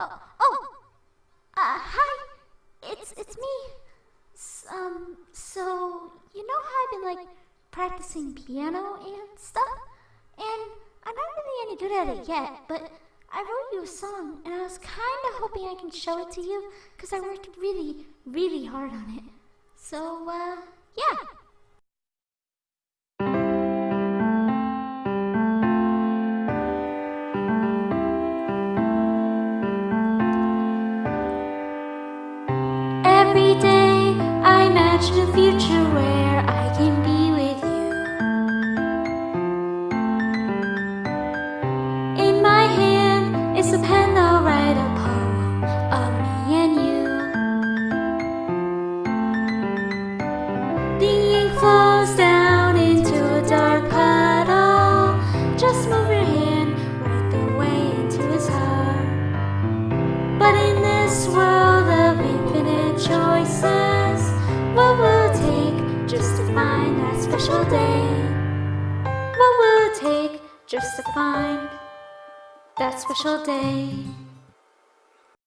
Oh, oh, uh, hi. It's it's me. Um, so you know how I've been like practicing piano and stuff, and I'm not really any good at it yet, but I wrote you a song, and I was kind of hoping I can show it to you, cause I worked really, really hard on it. So, uh, yeah. Every day I imagine a future where I can be with you. In my hand is a pen, I'll write a poem of me and you. The ink flows down into a dark puddle. Just move special day? What will it take just to find that special day?